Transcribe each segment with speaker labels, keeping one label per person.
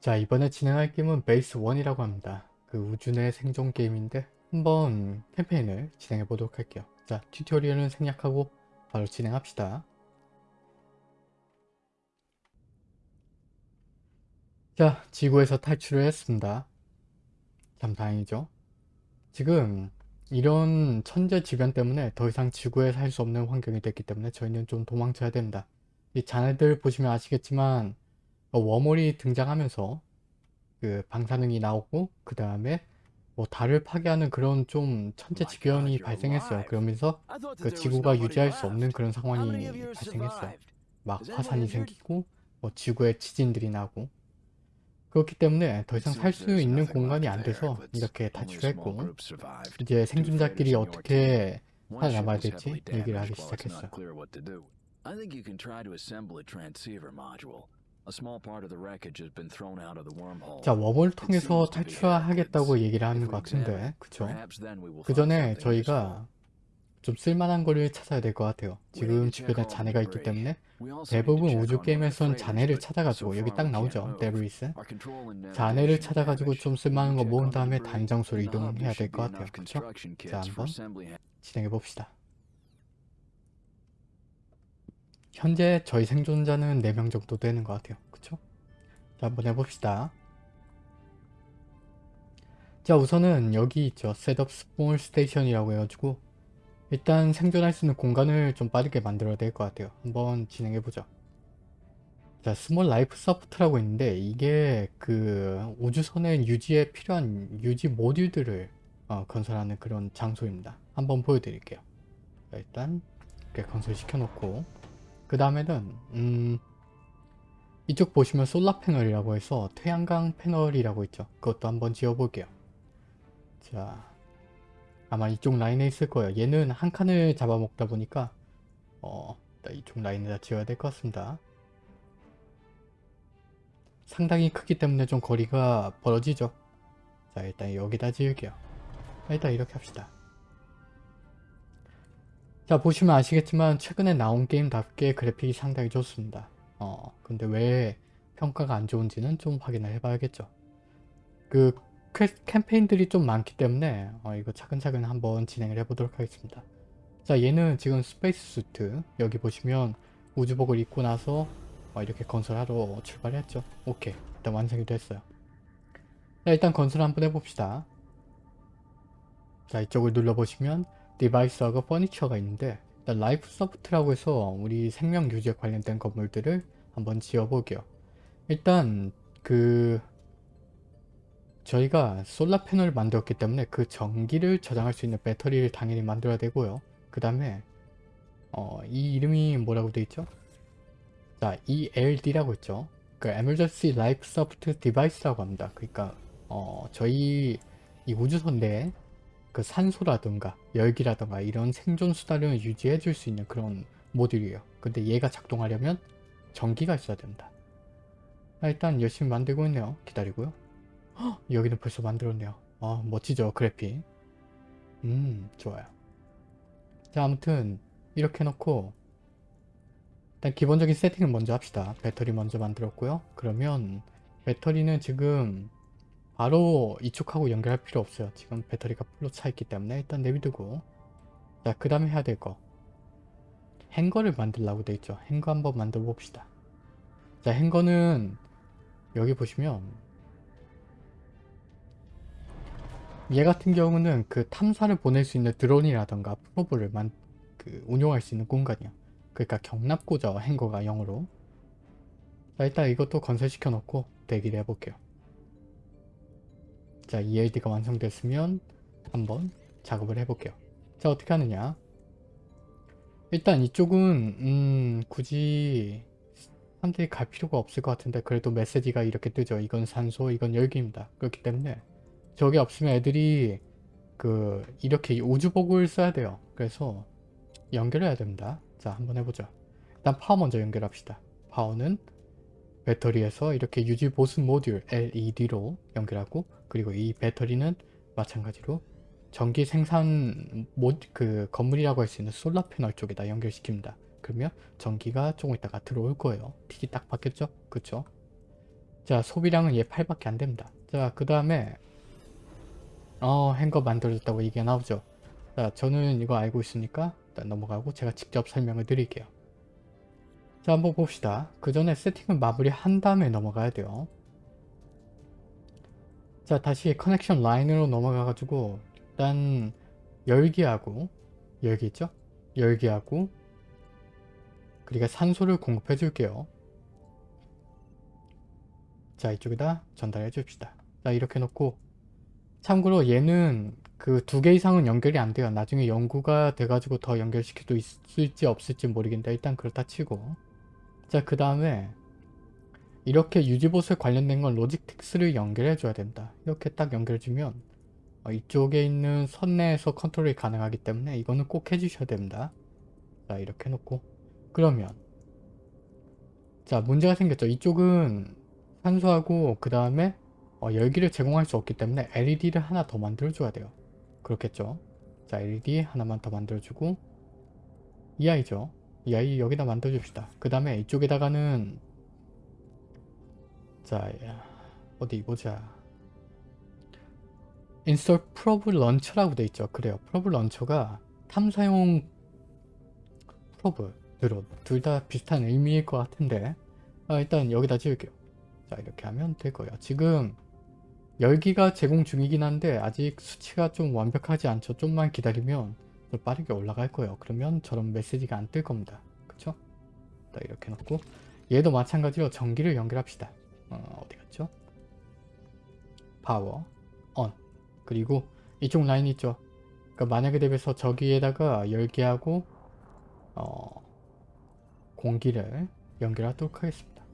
Speaker 1: 자 이번에 진행할 게임은 베이스 1이라고 합니다. 그 우주 내 생존 게임인데 한번 캠페인을 진행해 보도록 할게요. 자 튜토리얼은 생략하고 바로 진행합시다. 자 지구에서 탈출을 했습니다. 참 다행이죠. 지금 이런 천재지변 때문에 더 이상 지구에 살 수 없는 환경이 됐기 때문에 저희는 좀 도망쳐야 됩니다. 이 자네들 보시면 아시겠지만 어, 워몰이 등장하면서 그 방사능이 나오고 그 다음에 뭐 달을 파괴하는 그런 좀 천재지변이 발생했어요. 그러면서 그 지구가 유지할 수 없는 그런 상황이 발생했어요. 막 화산이 생기고 뭐 지구에 지진들이 나고. 그렇기 때문에 더 이상 살 수 있는 공간이 안 돼서 이렇게 탈출했고 이제 생존자끼리 어떻게 살아남아야 될지 얘기를 하기 시작했어요. 자 worm을 통해서 탈출하겠다고 얘기를 하는 것 같은데 그쵸? 그 전에 저희가 좀 쓸만한 거를 찾아야 될 것 같아요. 지금 주변에 잔해가 있기 때문에 대부분 우주 게임에선 잔해를 찾아가지고 여기 딱 나오죠.
Speaker 2: debris.
Speaker 1: 잔해를 찾아가지고. 좀 쓸만한 거 모은 다음에
Speaker 2: debris.
Speaker 1: 다른 장소로
Speaker 2: In the hub,
Speaker 1: 이동해야 될 것 같아요. 그쵸? 자 한번 진행해 봅시다. 현재 저희 생존자는 4명 정도 되는 것 같아요. 자 한번 해봅시다. 자 우선은 여기 있죠. setup small station이라고 해가지고 일단 생존할 수 있는 공간을 좀 빠르게 만들어야 될 것 같아요. 한번 진행해보죠. 자 small life support라고 있는데 이게 그 우주선의 유지에 필요한 유지 모듈들을 어, 건설하는 그런 장소입니다. 한번 보여드릴게요. 자, 일단 이렇게 건설시켜 놓고 그 다음에는 음 이쪽 보시면 솔라 패널이라고 해서 태양광 패널이라고 있죠. 그것도 한번 지어볼게요. 자 아마 이쪽 라인에 있을 거예요. 얘는 한 칸을 잡아먹다 보니까 어 이쪽 라인에다 지어야 될 것 같습니다. 상당히 크기 때문에 좀 거리가 벌어지죠. 자 일단 여기다 지을게요. 일단 이렇게 합시다. 자 보시면 아시겠지만 최근에 나온 게임답게 그래픽이 상당히 좋습니다. 어 근데 왜 평가가 안 좋은지는 좀 확인을 해봐야겠죠. 그 퀘- 캠페인들이 좀 많기 때문에 어, 이거 차근차근 한번 진행을 해보도록 하겠습니다. 자 얘는 지금 space suit 여기 보시면 우주복을 입고 나서 어, 이렇게 건설하러 출발했죠. 오케이 일단 완성이 됐어요. 자 일단 건설 한번 해봅시다. 자 이쪽을 눌러보시면 device하고 furniture가 있는데 일단 life support라고 해서 우리 생명 유지에 관련된 건물들을 한번 지어볼게요. 일단 그 저희가 solar panel을 만들었기 때문에 그 전기를 저장할 수 있는 배터리를 당연히 만들어야 되고요. 그 다음에 어, 이 이름이 뭐라고 돼 있죠? 자, ELD라고 있죠. 그 Emergency Life Support Device라고 합니다. 그러니까 어, 저희 이 우주선 내에 그 산소라든가 열기라든가 이런 생존 수단을 유지해 줄 수 있는 그런 모듈이에요. 근데 얘가 작동하려면 전기가 있어야 됩니다. 아, 일단 열심히 만들고 있네요. 기다리고요. 헉, 여기는 벌써 만들었네요. 아, 멋지죠, 그래픽. 음, 좋아요. 자, 아무튼 이렇게 해놓고 일단 기본적인 세팅을 먼저 합시다. 배터리 먼저 만들었고요. 그러면 배터리는 지금 바로 이쪽하고 연결할 필요 없어요. 지금 배터리가 풀로 차 있기 때문에 일단 내비두고 자, 그 다음에 해야 될 거. 행거를 만들라고 돼 있죠. 행거 한번 만들어 봅시다. 자, 행거는 여기 보시면 얘 같은 경우는 그 탐사를 보낼 수 있는 드론이라던가 프로브를 만, 그 운용할 수 있는 공간이야. 그러니까 경납고죠. 행거가 영어로. 자 일단 이것도 건설시켜 놓고 대기를 해볼게요. 자 ELD가 완성됐으면 한번 작업을 해볼게요. 자 어떻게 하느냐. 일단 이쪽은 음 굳이 사람들이 갈 필요가 없을 것 같은데 그래도 메시지가 이렇게 뜨죠. 이건 산소 이건 열기입니다. 그렇기 때문에 저게 없으면 애들이 그 이렇게 우주복을 써야 돼요. 그래서 연결해야 됩니다. 자 한번 해보죠. 일단 파워 먼저 연결합시다. 파워는 배터리에서 이렇게 유지 보수 모듈 LED로 연결하고 그리고 이 배터리는 마찬가지로 전기 생산 모, 그 건물이라고 할 수 있는 솔라 패널 쪽에다 연결시킵니다. 그러면 전기가 조금 있다가 들어올 거예요. 틱이 딱 바뀌었죠? 그쵸? 자 소비량은 얘 8밖에 안 됩니다. 자그 다음에 어 행거 만들어졌다고 얘기가 나오죠. 자 저는 이거 알고 있으니까 일단 넘어가고 제가 직접 설명을 드릴게요. 자 한번 봅시다. 그 전에 세팅을 마무리 한 다음에 넘어가야 돼요. 자 다시 커넥션 라인으로 넘어가 가지고 일단 열기하고 열기 있죠? 열기하고 그리고 산소를 공급해 줄게요. 자 이쪽에다 전달해 줍시다. 자 이렇게 놓고 참고로 얘는 그 두 개 이상은 연결이 안 돼요. 나중에 연구가 돼가지고 더 연결시켜도 있을지 없을지 모르겠는데 일단 그렇다 치고 자 그 다음에 이렇게 유지보수에 관련된 건 로직틱스를 연결해 줘야 된다. 이렇게 딱 연결해 주면 어, 이쪽에 있는 선 내에서 컨트롤이 가능하기 때문에 이거는 꼭 해주셔야 됩니다. 자 이렇게 놓고 그러면 자 문제가 생겼죠. 이쪽은 산소하고 그 다음에 어, 열기를 제공할 수 없기 때문에 LED를 하나 더 만들어줘야 돼요. 그렇겠죠. 자 LED 하나만 더 만들어주고 이 아이죠. 이 아이 여기다 만들어줍시다. 그 다음에 이쪽에다가는 자 어디 보자. install probe launcher라고 돼 있죠. 그래요. probe launcher가 탐사용 프로브 드론 둘 다 비슷한 의미일 것 같은데 아, 일단 여기다 지을게요. 자 이렇게 하면 될 거예요. 지금 열기가 제공 중이긴 한데 아직 수치가 좀 완벽하지 않죠. 좀만 기다리면 더 빠르게 올라갈 거예요. 그러면 저런 메시지가 안 뜰 겁니다. 그쵸? 자 이렇게 놓고 얘도 마찬가지로 전기를 연결합시다. 어, 어디 갔죠? 파워 on 그리고 이쪽 라인 있죠? 그러니까 만약에 대비해서 저기에다가 열기하고 어, 공기를 연결하도록 하겠습니다.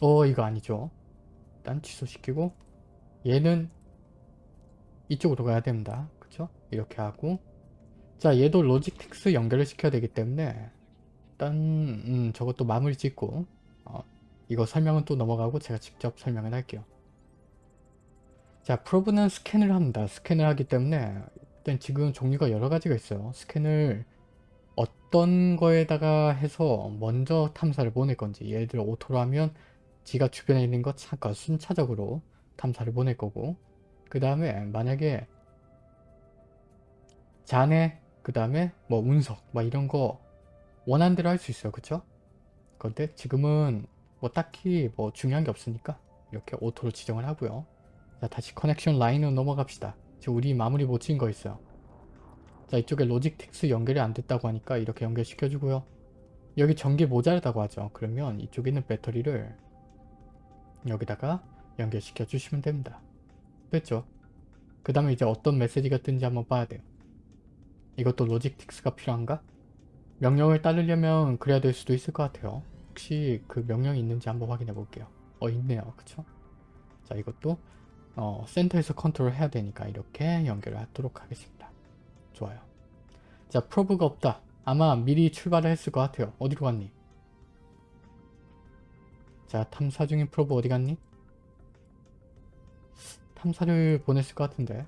Speaker 1: 어 이거 아니죠. 일단 취소시키고 얘는 이쪽으로 가야 됩니다. 그쵸? 이렇게 하고 자 얘도 로직틱스 연결을 시켜야 되기 때문에 일단 음, 저것도 마무리 짓고 어, 이거 설명은 또 넘어가고 제가 직접 설명을 할게요. 자 probe는 스캔을 합니다. 스캔을 하기 때문에 일단 지금 종류가 여러 가지가 있어요. 스캔을 어떤 거에다가 해서 먼저 탐사를 보낼 건지 예를 들어 auto로 하면 지가 주변에 있는 것 잠깐 순차적으로 탐사를 보낼 거고 그 다음에 만약에 잔해 그 다음에 뭐 운석 막 이런 거 원하는 대로 할 수 있어요. 그쵸? 그런데 지금은 뭐 딱히 뭐 중요한 게 없으니까 이렇게 auto로 지정을 하고요. 자 다시 connection line으로 넘어갑시다. 지금 우리 마무리 못 지은 거 있어요. 자 이쪽에 logistics 연결이 안 됐다고 하니까 이렇게 연결시켜 주고요. 여기 전기 모자르다고 하죠. 그러면 이쪽에 있는 배터리를 여기다가 연결시켜 주시면 됩니다 됐죠 그 다음에 이제 어떤 메시지가 뜬지 한번 봐야 돼요. 이것도 logistics가 필요한가? 명령을 따르려면 그래야 될 수도 있을 것 같아요. 혹시 그 명령이 있는지 한번 확인해 볼게요. 어 있네요. 그쵸? 자 이것도 어, 센터에서 컨트롤 해야 되니까 이렇게 연결을 하도록 하겠습니다. 좋아요. 자 probe가 없다. 아마 미리 출발을 했을 것 같아요. 어디로 갔니? 자 탐사 중인 probe 어디 갔니? 탐사를 보냈을 것 같은데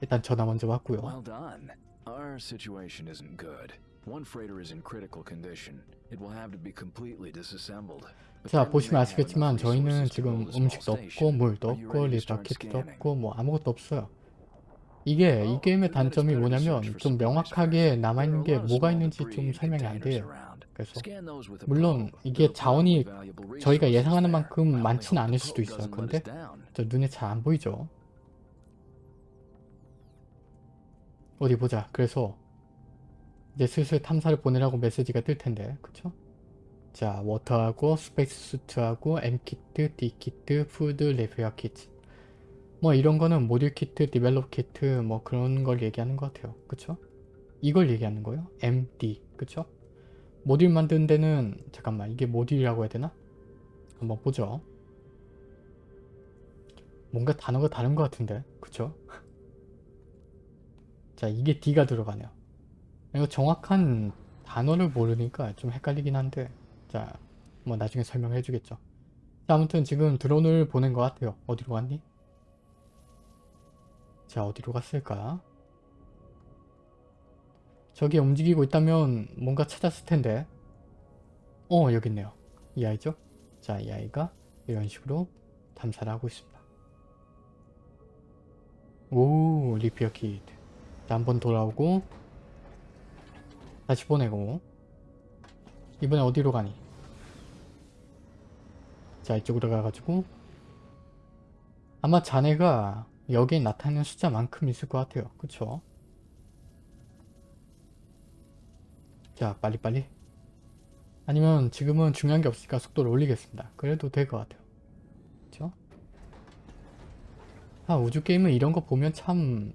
Speaker 1: 일단 전화 먼저 왔고요
Speaker 2: Well done. Our situation isn't good. One freighter is in critical condition. It will have to be completely disassembled.
Speaker 1: 자 보시면 아시겠지만 저희는 지금 음식도 없고. 물도 없고
Speaker 2: scanning?
Speaker 1: 없고 뭐 아무것도 없어요 이게 이 게임의 단점이 뭐냐면 좀 명확하게. 남아있는 게 뭐가 있는지 좀 설명이 안 돼요. 그래서 물론. 이게 자원이 저희가 예상하는. 만큼
Speaker 2: hope
Speaker 1: 않을 수도 있어요. 근데. 저 눈에 잘 안 보이죠 어디 보자 그래서 이제 슬슬 탐사를 보내라고 메시지가 뜰 텐데 그쵸? 자 워터하고 스페이스 수트하고 M키트, D키트, 푸드, 레페어 키트 뭐 이런 거는 module kit, develop kit 뭐 그런 걸 얘기하는 것 같아요 그쵸? 이걸 얘기하는 거예요 MD 그쵸? 모듈 만드는 데는 잠깐만 이게 모듈이라고 해야 되나? 한번 보죠 뭔가 단어가 다른 것 같은데 그쵸? 자 이게 D가 들어가네요 이거 정확한 단어를 모르니까 좀 헷갈리긴 한데 자뭐 나중에 설명해 주겠죠 자 아무튼 지금 드론을 보낸 것 같아요 어디로 갔니? 자 어디로 갔을까? 저기 움직이고 있다면 뭔가 찾았을 텐데 어 여기 있네요. 이 아이죠? 자 이 아이가 이런 식으로 탐사를 하고 있습니다. 오 리피어 키드 자 한번 돌아오고 다시 보내고 이번에 어디로 가니? 자 이쪽으로 가가지고 아마 자네가 여기에 나타나는 숫자만큼 있을 것 같아요. 그쵸? 자 빨리빨리 아니면 지금은 중요한 게 없으니까 속도를 올리겠습니다. 그래도 될 것 같아요. 그쵸? 아 우주게임은 이런 거 보면 참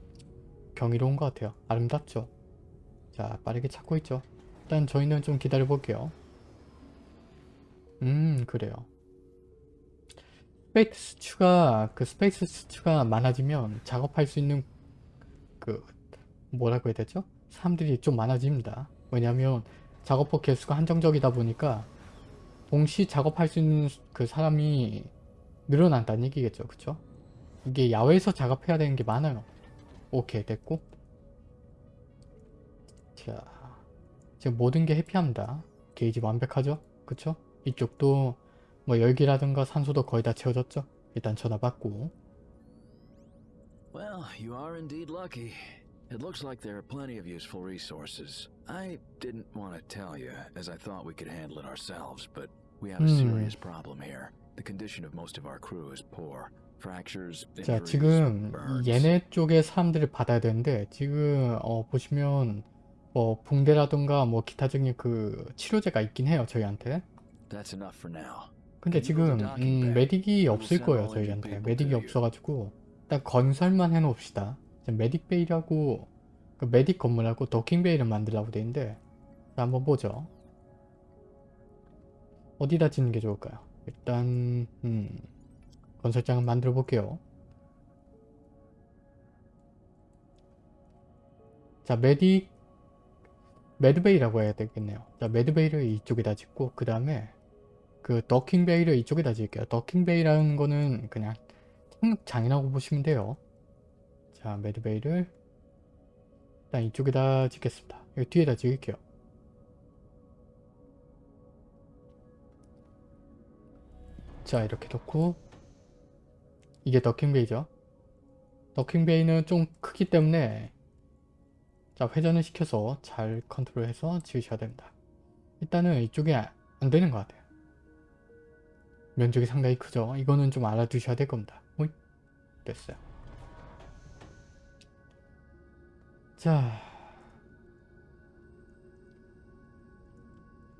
Speaker 1: 경이로운 것 같아요. 아름답죠? 자 빠르게 찾고 있죠. 일단 저희는 좀 기다려 볼게요. 음 그래요. 스페이스 수치가 그 스페이스 수치가 많아지면 작업할 수 있는 그 뭐라고 해야 되죠? 사람들이 좀 많아집니다. 왜냐하면 작업법 개수가 한정적이다 보니까 동시 작업할 수 있는 그 사람이 늘어난다는 얘기겠죠. 그쵸? 이게 야외에서 작업해야 되는 게 많아요. 오케이 됐고 자 지금 모든 게 해피합니다. 게이지 완벽하죠? 그쵸? 이쪽도 뭐 열기라든가 산소도 거의 다 채워졌죠? 일단 전화 받고
Speaker 2: Well, It looks like there are plenty of useful resources. I didn't want to tell you, as I thought we could handle it ourselves, but we have a
Speaker 1: Hmm.
Speaker 2: serious problem here. The condition of most of our crew is poor. Fractures,
Speaker 1: 자 지금. 얘네 쪽의 사람들을 받아야 되는데 지금 어 보시면 뭐 붕대라든가 뭐 기타적인 그 치료제가 있긴 해요 저희한테
Speaker 2: That's enough for now.
Speaker 1: 근데 지금 음, 메딕이 없을 거예요 저희한테 메딕이 없어가지고 일단 건설만 해놓읍시다 메딕베이라고 그 메딕 건물하고 도킹베이를 만들라고 돼 있는데 자 한번 보죠 어디다 짓는 게 좋을까요 일단 음, 건설장을 만들어 볼게요 자 메딕 매드베이라고 해야 되겠네요 자 매드베이를 이쪽에다 짓고 그 다음에 그 더킹베이를 이쪽에다 지을게요. 더킹베이라는 거는 그냥 장이라고 보시면 돼요. 자, 매드베이를 일단 이쪽에다 짓겠습니다. 여기 뒤에다 지을게요. 자, 이렇게 놓고 이게 더킹베이죠. 더킹베이는 좀 크기 때문에 자, 회전을 시켜서 잘 컨트롤해서 지으셔야 됩니다. 일단은 이쪽에 안 되는 것 같아요. 면적이 상당히 크죠. 이거는 좀 알아두셔야 될 겁니다. 오이? 됐어요. 자,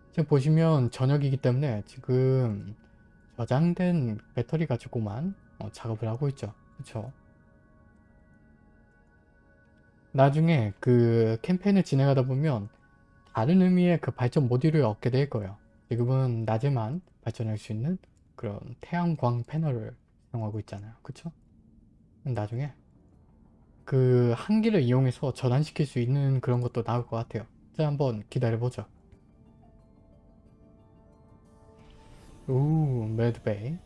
Speaker 1: 지금 보시면 저녁이기 때문에 지금 저장된 배터리 가지고만 어, 작업을 하고 있죠. 그쵸? 나중에 그 캠페인을 진행하다 보면 다른 의미의 그 발전 모듈을 얻게 될 거예요. 지금은 낮에만 발전할 수 있는 그런 태양광 패널을 사용하고 있잖아요. 그쵸? 나중에 그 한기를 이용해서 전환시킬 수 있는 그런 것도 나올 것 같아요. 자, 한번 기다려보죠. 오, 매드베이.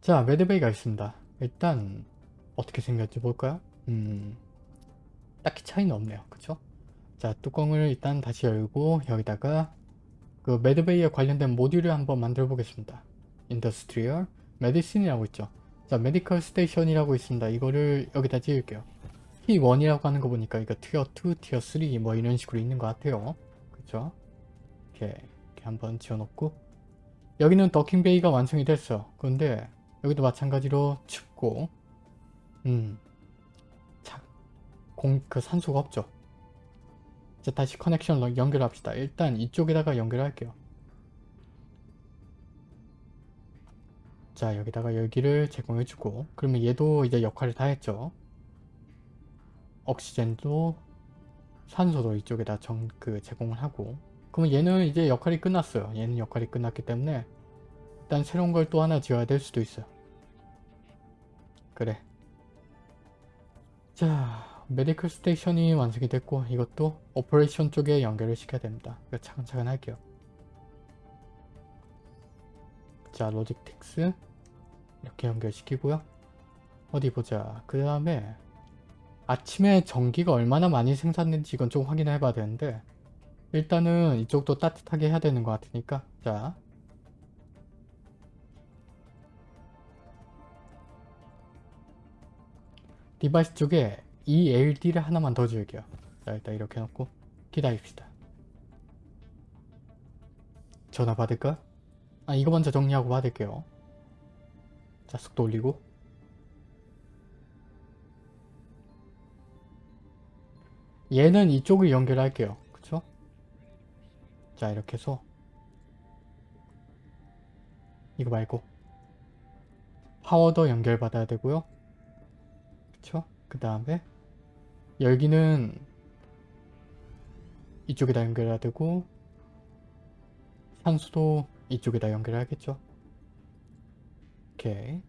Speaker 1: 자, med bay가 있습니다. 일단 어떻게 생겼지 볼까요? 음, 딱히 차이는 없네요. 그쵸? 자, 뚜껑을 일단 다시 열고 여기다가 그 med bay에 관련된 모듈을 한번 만들어 보겠습니다. industrial medicine이라고 있죠. 자, medical station이라고 있습니다. 이거를 여기다 지을게요. T1이라고 하는 거 보니까 이거 티어 2, 티어 3 뭐 이런 식으로 있는 것 같아요. 그쵸? 이렇게, 이렇게 한번 지어놓고 여기는 더킹베이가 완성이 됐어. 그런데 여기도 마찬가지로 춥고 음, 자, 공, 그 산소가 없죠. 자 다시 커넥션 연결합시다. 일단 이쪽에다가 연결할게요. 자 여기다가 열기를 제공해주고 그러면 얘도 이제 역할을 다 했죠. 옥시젠도 산소도 이쪽에다 정, 그 제공을 하고 그러면 얘는 이제 역할이 끝났어요. 얘는 역할이 끝났기 때문에 일단 새로운 걸 또 하나 지어야 될 수도 있어요. 그래. 자 medical station이 완성이 됐고 이것도 operation 쪽에 연결을 시켜야 됩니다. 차근차근 할게요. 자 logistics 이렇게 연결시키고요. 어디 보자. 그 다음에 아침에 전기가 얼마나 많이 생산되는지 이건 좀 확인해 봐야 되는데 일단은 이쪽도 따뜻하게 해야 되는 것 같으니까 자 device 쪽에 이 LD를 하나만 더 줄게요 자 일단 이렇게 놓고 기다립시다 전화 받을까? 아 이거 먼저 정리하고 받을게요. 자 속도 올리고. 얘는 이쪽을 연결할게요. 그쵸? 자 이렇게 해서. 이거 말고. 파워도 연결 받아야 되고요. 그쵸? 그 다음에 열기는 이쪽에다 연결해야 되고 산수도 이쪽에다 연결해야겠죠? 오케이.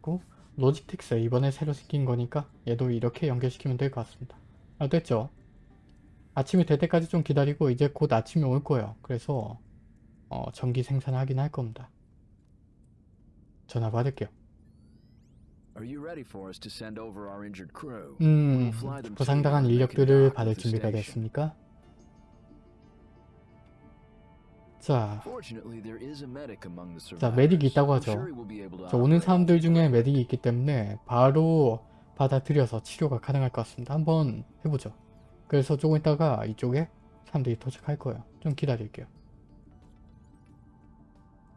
Speaker 1: 그리고 로직텍스 이번에 새로 생긴 거니까 얘도 이렇게 연결시키면 될 것 같습니다. 아 됐죠? 아침이 될 때까지 좀 기다리고 이제 곧 아침이 올 거예요. 그래서 어, 전기 생산하긴 할 겁니다. 전화 받을게요.
Speaker 2: Are you ready for us to send over our injured crew?
Speaker 1: 음 부상당한 인력들을 받을 준비가. 됐습니까? 자, 자. medic이 있다고 하죠 자, 오는 사람들 중에. medic이 있기 때문에 바로 받아들여서 치료가 가능할 것 같습니다. 한번 해보죠. 그래서 조금 있다가 이쪽에 사람들이 도착할 거예요. 좀 기다릴게요.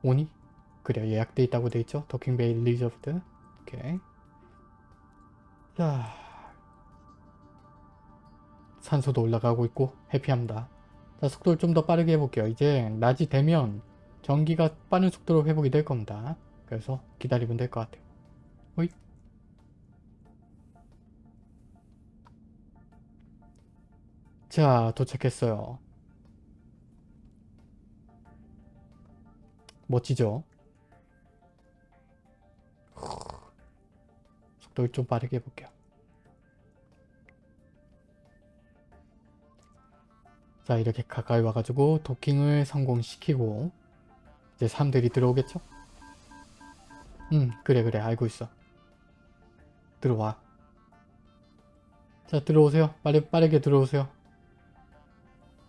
Speaker 1: 오니? 그래 예약돼 있다고 돼 있죠? docking bay reserved. 오케이. 자, 산소도 올라가고 있고 happy합니다. 자, 속도를 좀 더 빠르게 해볼게요. 이제 낮이 되면 전기가 빠른 속도로 회복이 될 겁니다. 그래서 기다리면 될 것 같아요. 호잇. 자, 도착했어요. 멋지죠? 속도를 좀 빠르게 해볼게요. 자, 이렇게 가까이 와가지고 도킹을 성공시키고 이제 사람들이 들어오겠죠? 음, 그래 그래 알고 있어. 들어와. 자, 들어오세요. 빨리 빠르게 들어오세요.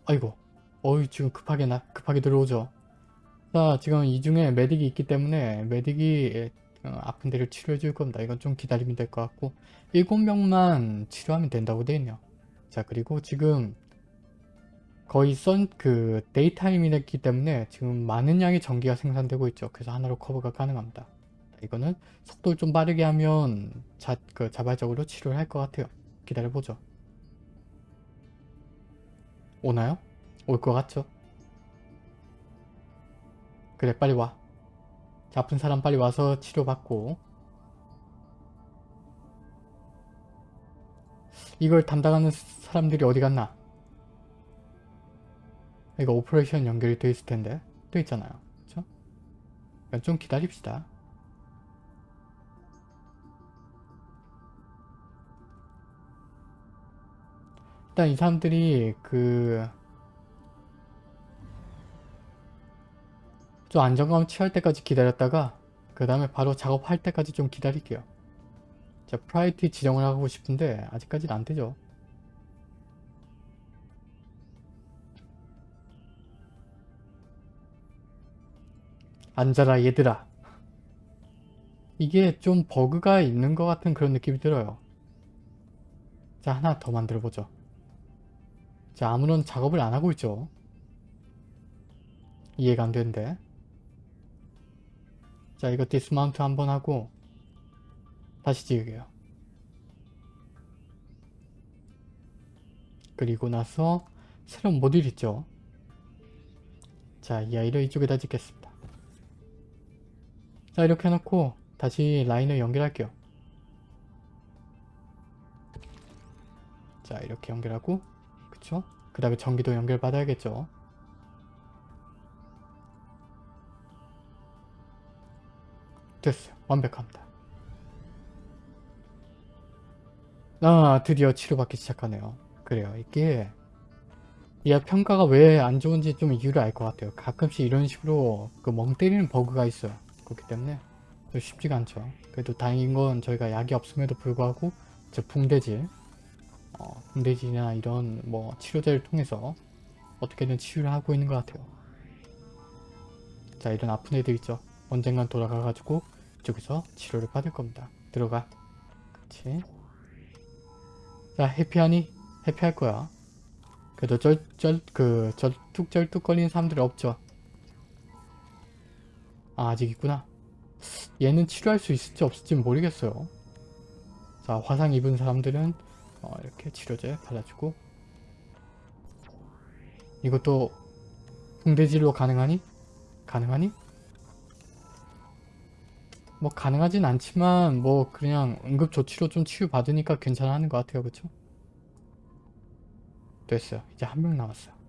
Speaker 1: 아이고, 어이 지금 급하게 나 급하게 들어오죠. 자, 지금 이 중에 메딕이 있기 때문에 메딕이 어, 아픈 데를 치료해 줄 겁니다. 이건 좀 기다리면 될 것 같고 7명만 치료하면 된다고 되어 있네요. 자, 그리고 지금 거의 선 그 데이타임이기 때문에 지금 많은 양의 전기가 생산되고 있죠. 그래서 하나로 커버가 가능합니다. 이거는 속도를 좀 빠르게 하면 자, 그 자발적으로 치료를 할 것 같아요. 기다려보죠. 오나요? 올 것 같죠? 그래 빨리 와. 자, 아픈 사람 빨리 와서 치료받고 이걸 담당하는 사람들이 어디 갔나? 이거 operation 연결이 돼 있을 텐데 또 있잖아요. 그쵸? 그러니까 좀 기다립시다. 일단 이 사람들이 그 좀 안정감 취할 때까지 기다렸다가 그 다음에 바로 작업할 때까지 좀 기다릴게요. 자, priority 지정을 하고 싶은데 아직까지는 안 되죠. 앉아라 얘들아. 이게 좀 버그가 있는 것 같은 그런 느낌이 들어요. 자, 하나 더 만들어 보죠. 자, 아무런 작업을 안 하고 있죠. 이해가 안 되는데. 자, 이거 dismount 한번 하고 다시 지울게요. 그리고 나서 새로운 모듈 있죠. 자, 이 아이를 이쪽에다 짓겠습니다. 자, 이렇게 해놓고 다시 라인을 연결할게요. 자, 이렇게 연결하고 그쵸? 그 다음에 전기도 연결받아야겠죠. 됐어요. 완벽합니다. 아 드디어 치료받기 시작하네요. 그래요. 이게 이 평가가 왜 안 좋은지 좀 이유를 알 것 같아요. 가끔씩 이런 식으로 그 멍 때리는 버그가 있어요. 그렇기 때문에 좀 쉽지가 않죠. 그래도 다행인 건 저희가 약이 없음에도 불구하고 저 붕대질 어, 붕대질이나 이런 뭐 치료제를 통해서 어떻게든 치유를 하고 있는 것 같아요. 자 이런 아픈 애들 있죠. 언젠간 돌아가가지고 이쪽에서 치료를 받을 겁니다. 들어가. 그치. 자 해피하니? 해피할 거야. 그래도 쩔쩔 그 절뚝절뚝 거리는 사람들이 없죠. 아 아직 있구나. 얘는 치료할 수 있을지 없을지 모르겠어요. 자 화상 입은 사람들은 어, 이렇게 치료제 발라주고 이것도 붕대질로 가능하니? 가능하니? 뭐 가능하진 않지만 뭐 그냥 응급조치로 좀 치유받으니까 괜찮아 하는 것 같아요 그쵸? 됐어요 이제 한 명 남았어요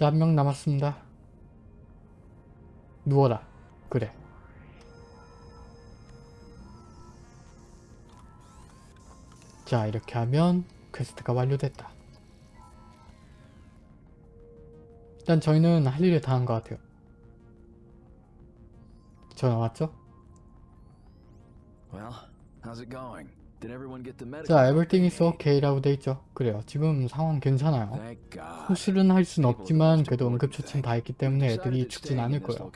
Speaker 1: 자 한 명 남았습니다. 누워라. 그래. 자 이렇게 하면 퀘스트가 완료됐다. 일단 저희는 할 일을 다 한 것 같아요. 전화 왔죠?
Speaker 2: Well, how's it going?
Speaker 1: 자 everything is okay라고 돼 있죠 그래요 지금 상황 괜찮아요. 수술은 할 순 없지만 그래도 응급처치는. 다 했기 때문에 애들이 죽진 않을 거예요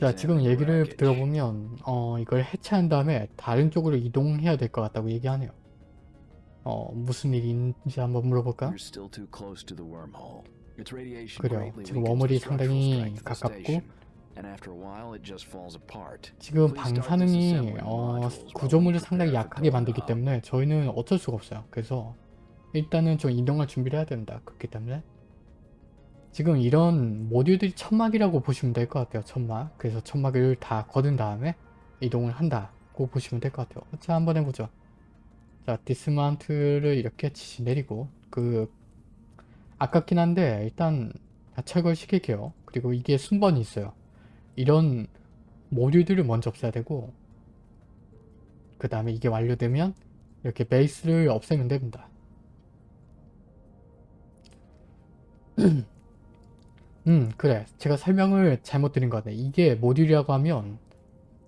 Speaker 1: 자 지금 얘기를. 들어보면 어 이걸 해체한 다음에 다른 쪽으로 이동해야 될 것 같다고 얘기하네요 어 무슨 일인지 한번 물어볼까? 그래요. 지금
Speaker 2: structural
Speaker 1: 상당히 가깝고 지금
Speaker 2: Please
Speaker 1: 방
Speaker 2: start
Speaker 1: 사능이
Speaker 2: disassembling
Speaker 1: 어, 구조물을 상당히 약하게 만들기. 때문에 저희는 어쩔 수가 없어요. 그래서 일단은 좀 이동할 준비를 해야 된다. 그렇기 때문에 지금 이런 모듈들이 천막이라고 보시면 될 것 같아요. 천막. 그래서 천막을 다 거둔 다음에 이동을 한다고 보시면 될 것 같아요. 자 한번 해보죠. 자 디스마운트를 이렇게 지시 내리고 그 아깝긴 한데 일단 다 철거시킬게요. 그리고 이게 순번이 있어요. 이런 모듈들을 먼저 없애야 되고 그 다음에 이게 완료되면 이렇게 베이스를 없애면 됩니다. 음 그래 제가 설명을 잘못 드린 것 같네 이게 모듈이라고 하면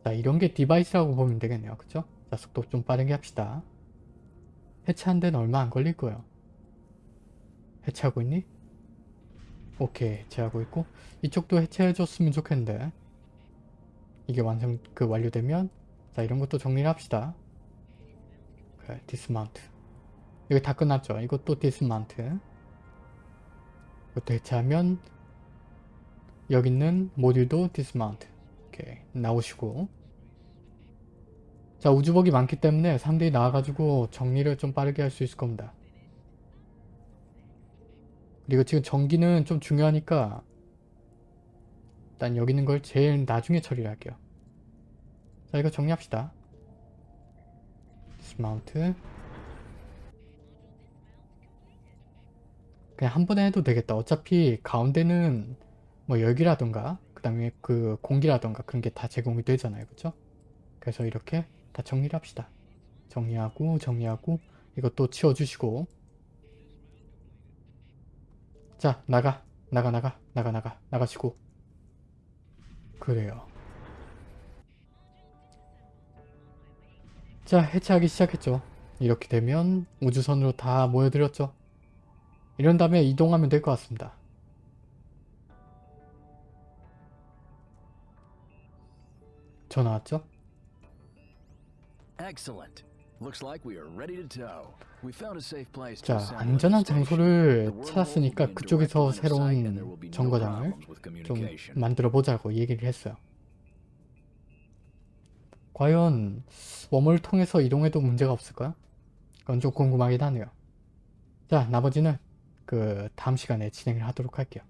Speaker 1: 자 이런 게 device라고 보면 되겠네요 그쵸? 자 속도 좀 빠르게 합시다 해체한 데는 얼마 안 걸릴 거예요 해체하고 있니? 오케이 해체하고 있고. 이쪽도 해체해 줬으면 좋겠는데. 이게 완성 그 완료되면 자 이런 것도 정리를 합시다. 그래 dismount 여기 다 끝났죠? 이것도 dismount 이것도 해체하면 여기 있는 모듈도 dismount 오케이 나오시고. 자 우주복이 많기 때문에 사람들이 나와가지고 정리를 좀 빠르게 할 수 있을 겁니다 그리고 지금 전기는 좀 중요하니까 일단 여기 있는 걸 제일 나중에 처리를 할게요. 자 이거 정리합시다. dismount 그냥 한 번에 해도 되겠다. 어차피 가운데는 뭐 열기라던가 그 다음에 그 공기라던가 그런 게 다 제공이 되잖아요. 그쵸? 그래서 이렇게 다 정리를 합시다. 정리하고 정리하고 이것도 치워주시고 자 나가. 나가 나가. 나가 나가. 나가시고. 그래요. 자 해체하기 시작했죠. 이렇게 되면 우주선으로 다 모여들었죠. 이런 다음에 이동하면 될 것 같습니다. 전화 왔죠?
Speaker 2: Excellent.
Speaker 1: 자 안전한. 장소를 찾았으니까 그쪽에서 새로운 정거장을 좀. 만들어 보자고 얘기를 했어요. 과연 웜을 통해서 이동해도 문제가 없을까요? 그건 좀 궁금하긴 하네요. 자 나머지는 그 다음 시간에 진행을 하도록 할게요.